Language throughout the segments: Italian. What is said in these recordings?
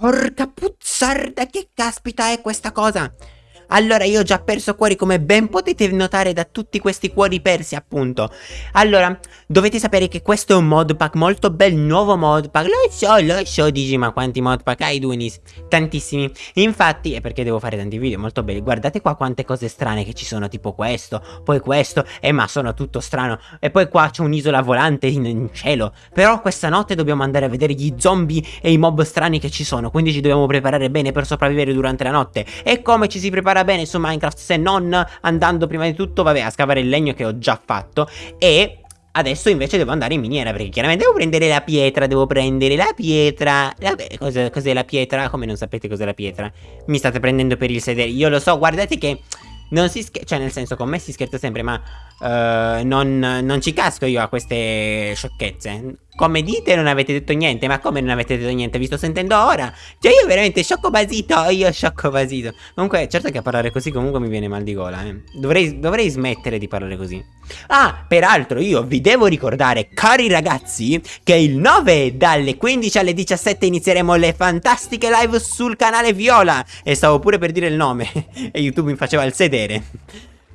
Porca puzzarda, che caspita è questa cosa? Allora io ho già perso cuori come ben potete notare da tutti questi cuori persi appunto. Allora dovete sapere che questo è un modpack molto bel nuovo modpack Lo so lo so dici ma quanti modpack hai Dunis? Tantissimi. Infatti è perché devo fare tanti video molto belli Guardate qua quante cose strane che ci sono tipo questo Poi questo Eh ma sono tutto strano. E poi qua c'è un'isola volante in, in cielo. Però questa notte dobbiamo andare a vedere gli zombie e i mob strani che ci sono Quindi ci dobbiamo preparare bene per sopravvivere durante la notte. E come ci si prepara bene su Minecraft se non andando prima di tutto, vabbè, a scavare il legno che ho già fatto e... Adesso invece devo andare in miniera perché chiaramente devo prendere la pietra, devo prendere la pietra Vabbè, cos'è, cos la pietra? Come non sapete cos'è la pietra? Mi state prendendo per il sedere, io lo so, guardate che non si scherza, cioè nel senso con me si scherza sempre ma uh, non, non ci casco io a queste sciocchezze. Come dite non avete detto niente Ma come non avete detto niente? Vi sto sentendo ora? Cioè io veramente sciocco basito Io sciocco basito. Comunque certo che a parlare così comunque mi viene mal di gola eh. dovrei, dovrei smettere di parlare così. Ah peraltro io vi devo ricordare Cari ragazzi Che il 9 dalle 15 alle 17 Inizieremo le fantastiche live sul canale Viola. E stavo pure per dire il nome E YouTube mi faceva il sedere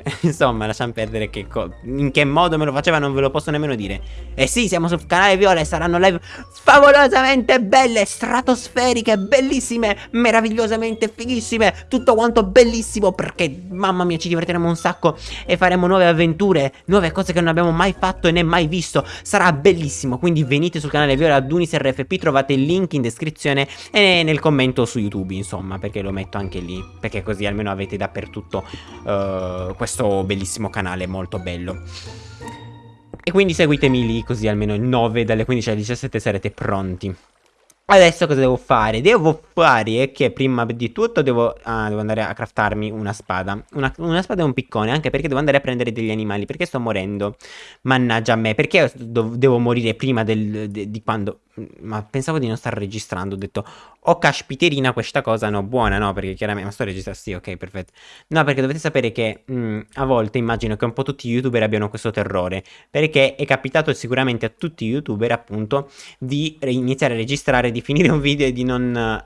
Insomma, lasciamo perdere che in che modo me lo faceva non ve lo posso nemmeno dire. E sì, siamo sul canale Viola e saranno live favolosamente belle, stratosferiche, bellissime, meravigliosamente fighissime. Tutto quanto bellissimo perché, mamma mia, ci divertiremo un sacco e faremo nuove avventure, nuove cose che non abbiamo mai fatto e né mai visto. Sarà bellissimo, quindi venite sul canale Viola Dunis RFP, trovate il link in descrizione e nel commento su YouTube, insomma, perché lo metto anche lì, perché così almeno avete dappertutto uh, questo questo bellissimo canale molto bello. E quindi seguitemi lì così almeno il 9 dalle 15 alle 17 sarete pronti. Adesso cosa devo fare? Devo fare che prima di tutto devo, ah, devo andare a craftarmi una spada una, una, spada e un piccone Anche perché devo andare a prendere degli animali Perché sto morendo Mannaggia a me Perché devo morire prima del, de, di quando ma pensavo di non stare registrando, ho detto, oh caspiterina questa cosa, no, buona, no, perché chiaramente, ma sto registrando, sì, ok, perfetto. No, perché dovete sapere che mh, mm, a volte immagino che un po' tutti gli youtuber abbiano questo terrore, perché è capitato sicuramente a tutti gli youtuber, appunto, di iniziare a registrare, di finire un video e di non...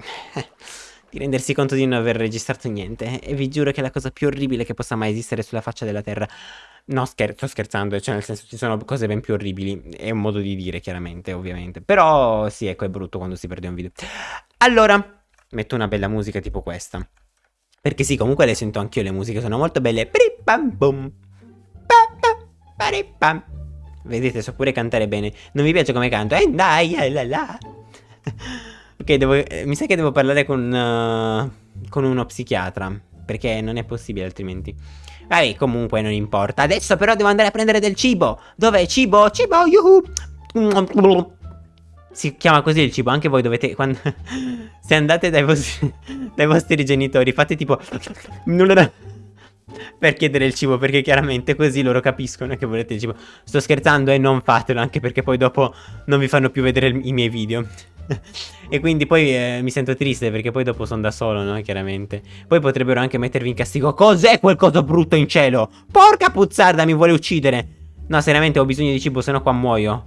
di rendersi conto di non aver registrato niente, e vi giuro che è la cosa più orribile che possa mai esistere sulla faccia della terra. No, scher sto scherzando, cioè nel senso ci sono cose ben più orribili, è un modo di dire chiaramente, ovviamente. Però sì, ecco, è brutto quando si perde un video. Allora, metto una bella musica tipo questa. Perché sì, comunque le sento anch'io le musiche, sono molto belle. Vedete, so pure cantare bene. Non mi piace come canto. Eh, dai, la la. Devo, eh, mi sa che devo parlare con, uh, con uno psichiatra. Perché non è possibile altrimenti. Vabbè, comunque non importa. Adesso però devo andare a prendere del cibo. Dov'è cibo? Cibo, yuhu. Si chiama così il cibo, anche voi dovete... Quando... Se andate dai vostri, dai vostri genitori, fate tipo... Per chiedere il cibo, perché chiaramente così loro capiscono che volete il cibo. Sto scherzando e non fatelo, anche perché poi dopo non vi fanno più vedere i miei video e quindi poi eh, mi sento triste perché poi dopo sono da solo, no? Chiaramente. Poi potrebbero anche mettervi in castigo. Cos'è quel coso brutto in cielo? Porca puzzarda, mi vuole uccidere. No, seriamente ho bisogno di cibo, sennò qua muoio.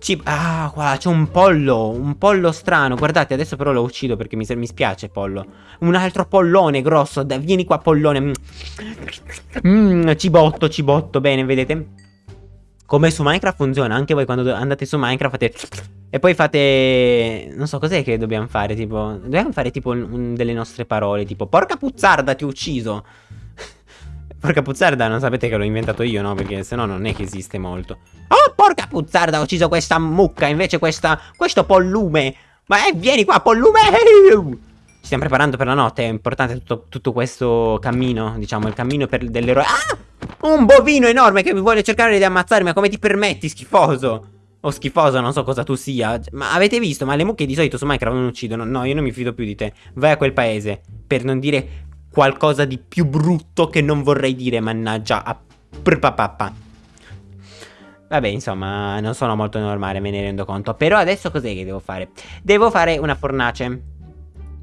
Cibo. Ah, qua c'è un pollo. Un pollo strano. Guardate, adesso però lo uccido perché mi, mi spiace pollo. Un altro pollone grosso. Dai, vieni qua, pollone. Mmm, cibotto, cibotto. Bene, vedete? Come su Minecraft funziona. Anche voi quando andate su Minecraft fate... E poi fate... Non so, cos'è che dobbiamo fare? Tipo... Dobbiamo fare tipo un, delle nostre parole. Tipo, porca puzzarda, ti ho ucciso. porca puzzarda, non sapete che l'ho inventato io, no? Perché se no non è che esiste molto. Oh, porca puzzarda, ho ucciso questa mucca. Invece questa... Questo pollume. Ma eh, vieni qua, pollume! Ci stiamo preparando per la notte. È importante tutto, tutto questo cammino. Diciamo, il cammino per dell'eroe. Ah! Un bovino enorme che mi vuole cercare di ammazzarmi. Ma come ti permetti, schifoso? O schifoso, non so cosa tu sia. Ma avete visto? Ma le mucche di solito su Minecraft non uccidono. No, io non mi fido più di te. Vai a quel paese. Per non dire qualcosa di più brutto che non vorrei dire, mannaggia. A. Vabbè, insomma, non sono molto normale, me ne rendo conto. Però adesso cos'è che devo fare? Devo fare una fornace.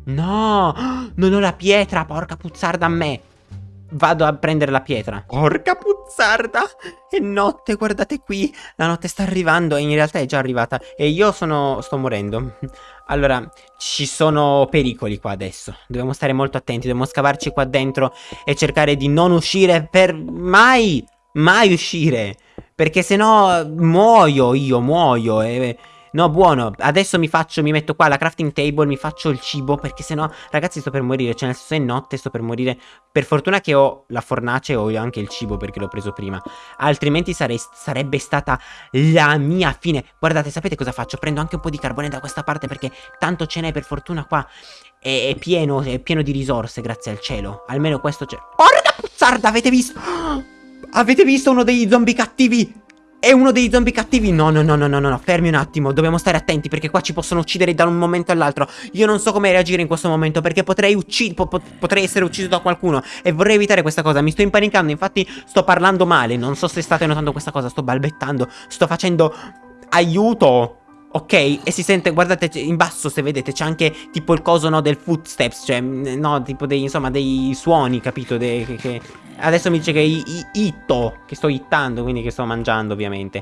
No, non ho la pietra, porca puzzarda a me. Vado a prendere la pietra. Porca puzzarda! È notte, guardate qui. La notte sta arrivando e in realtà è già arrivata. E io sono... sto morendo. Allora, ci sono pericoli qua adesso. Dobbiamo stare molto attenti. Dobbiamo scavarci qua dentro e cercare di non uscire per mai, mai uscire. Perché se no muoio io, muoio. E No, buono. Adesso mi faccio, mi metto qua alla crafting table, mi faccio il cibo, perché sennò, ragazzi, sto per morire. Cioè, nel senso, è notte, sto per morire. Per fortuna che ho la fornace e ho anche il cibo, perché l'ho preso prima. Altrimenti sarei, sarebbe stata la mia fine. Guardate, sapete cosa faccio? Prendo anche un po' di carbone da questa parte, perché tanto ce n'è, per fortuna, qua. È, è, pieno, è pieno di risorse, grazie al cielo. Almeno questo c'è. Porca puzzarda, avete visto? Avete visto uno degli zombie cattivi? È uno dei zombie cattivi? No, no, no, no, no, no, fermi un attimo, dobbiamo stare attenti perché qua ci possono uccidere da un momento all'altro. Io non so come reagire in questo momento perché potrei, po potrei essere ucciso da qualcuno e vorrei evitare questa cosa. Mi sto impanicando, infatti sto parlando male, non so se state notando questa cosa, sto balbettando, sto facendo aiuto. Ok, e si sente, guardate, in basso se vedete c'è anche tipo il coso no, del footsteps, cioè, no, tipo dei, insomma, dei suoni, capito? De, che, che... Adesso mi dice che itto, che sto ittando, quindi che sto mangiando ovviamente.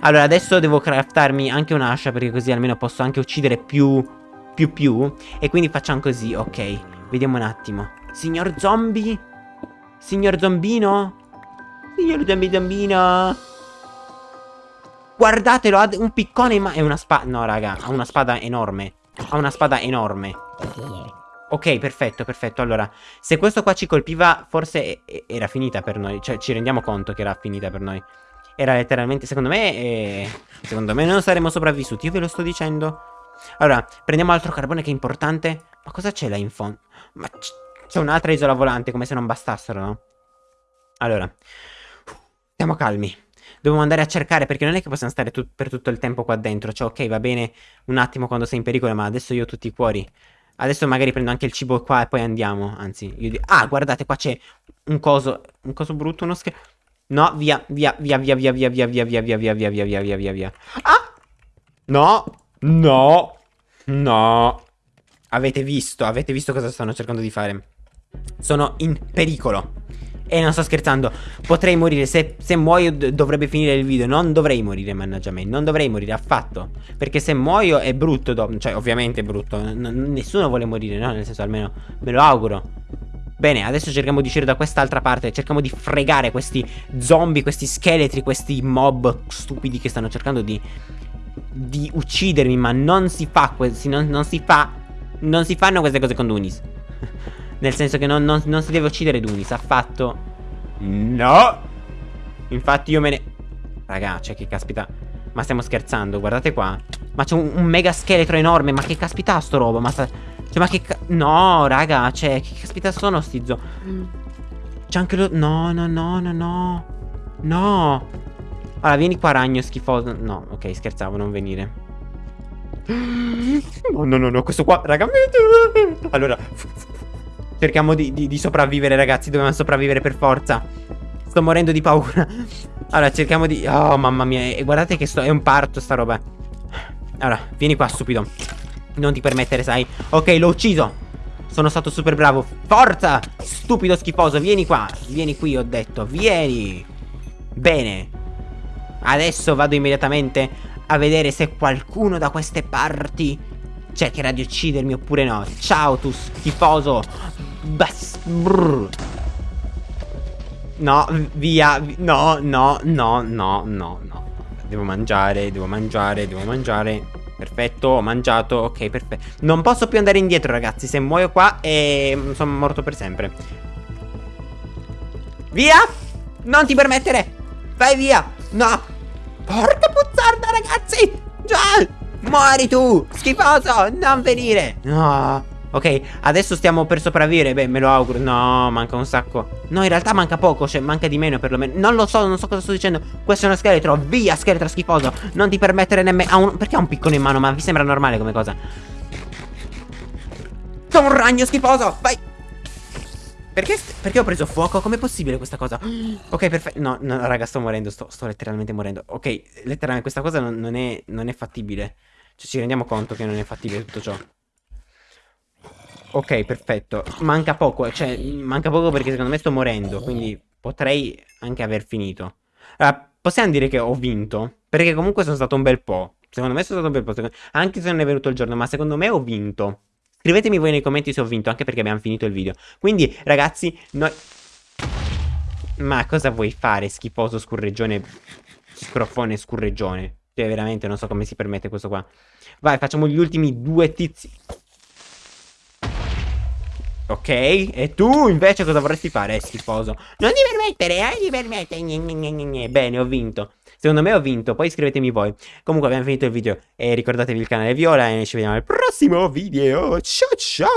Allora, adesso devo craftarmi anche un'ascia perché così almeno posso anche uccidere più, più, più. E quindi facciamo così, ok, vediamo un attimo. Signor zombie? Signor zombino? Signor zombie zombino? Guardatelo, ha un piccone in mano. È una spada. No, raga, ha una spada enorme. Ha una spada enorme. Ok, perfetto, perfetto. Allora, se questo qua ci colpiva, forse era finita per noi. Cioè, ci rendiamo conto che era finita per noi. Era letteralmente, secondo me, eh, secondo me non saremmo sopravvissuti. Io ve lo sto dicendo. Allora, prendiamo altro carbone che è importante. Ma cosa c'è là in fondo? Ma c'è un'altra isola volante, come se non bastassero, no? Allora, stiamo calmi. Dobbiamo andare a cercare perché non è che possiamo stare tu per tutto il tempo qua dentro. Cioè, ok, va bene un attimo quando sei in pericolo, ma adesso io ho tutti i cuori. Adesso magari prendo anche il cibo qua e poi andiamo. Anzi, io. Ah, guardate, qua c'è un coso... Un coso brutto, uno scherzo... No, via, via, via, via, via, via, via, via, via, via, via, via, via, via, via, via. Ah! No! No! No! Avete visto, avete visto cosa stanno cercando di fare? Sono in pericolo. E non sto scherzando. Potrei morire. Se, se muoio dovrebbe finire il video. Non dovrei morire mannaggia me. Non dovrei morire affatto. Perché se muoio è brutto Cioè ovviamente è brutto. N Nessuno vuole morire no? Nel senso almeno Me lo auguro. Bene, adesso cerchiamo di uscire da quest'altra parte. Cerchiamo di fregare questi zombie Questi scheletri Questi mob stupidi che stanno cercando di Di uccidermi. Ma non si fa non, non si fa Non si fanno queste cose con Dunis nel senso che non, non, non si deve uccidere Dunis Affatto No! Infatti io me ne Raga, cioè che caspita Ma stiamo scherzando, guardate qua. Ma c'è un, un, mega scheletro enorme Ma che caspita sto roba Ma sta Cioè ma che No raga Cioè che caspita sono sti zo C'è anche lo No no no no no. No. Allora vieni qua ragno schifoso. No ok scherzavo non venire. No no no no Questo qua raga. Allora Cerchiamo di, di, di sopravvivere ragazzi Dobbiamo sopravvivere per forza. Sto morendo di paura. Allora cerchiamo di... Oh mamma mia E guardate che sto... è un parto sta roba. Allora vieni qua stupido. Non ti permettere sai. Ok l'ho ucciso. Sono stato super bravo. Forza Stupido schifoso Vieni qua. Vieni qui ho detto Vieni. Bene. Adesso vado immediatamente a vedere se qualcuno da queste parti cercherà di uccidermi oppure no. Ciao tu schifoso Bas brr. No, via No, no, no, no, no, no. Devo mangiare, devo mangiare, devo mangiare. Perfetto, ho mangiato, ok, perfetto Non posso più andare indietro ragazzi Se muoio qua e mm, sono morto per sempre. Via! Non ti permettere! Vai via! No! Porca puzzarda ragazzi! Già! Muori tu Schifoso! Non venire! No Ok, adesso stiamo per sopravvivere Beh, me lo auguro No, manca un sacco No, in realtà manca poco Cioè, manca di meno perlomeno Non lo so, non so cosa sto dicendo Questo è uno scheletro Via, scheletro schifoso Non ti permettere nemmeno un... Perché ha un piccone in mano? Ma vi sembra normale come cosa? Sono un ragno schifoso Vai perché, perché ho preso fuoco? Com'è possibile questa cosa? Ok, perfetto. No, no, raga, sto morendo. Sto, sto letteralmente morendo. Ok, letteralmente questa cosa non, non, è, non è fattibile. Cioè, ci rendiamo conto che non è fattibile tutto ciò. Ok, perfetto. Manca poco, cioè, manca poco perché secondo me sto morendo, quindi potrei anche aver finito. Allora, possiamo dire che ho vinto, perché comunque sono stato un bel po'. Secondo me sono stato un bel po', anche se non è venuto il giorno, ma secondo me ho vinto. Scrivetemi voi nei commenti se ho vinto, anche perché abbiamo finito il video. Quindi, ragazzi, noi... Ma cosa vuoi fare, schifoso scurreggione, scroffone scurreggione? Cioè, veramente non so come si permette questo qua. Vai, facciamo gli ultimi due tizi. Ok, e tu invece cosa vorresti fare, schifoso? Non ti permettere, eh, ti permettere. Bene, ho vinto. Secondo me ho vinto, poi iscrivetemi voi. Comunque abbiamo finito il video e ricordatevi il canale Viola e ci vediamo al prossimo video. Ciao ciao!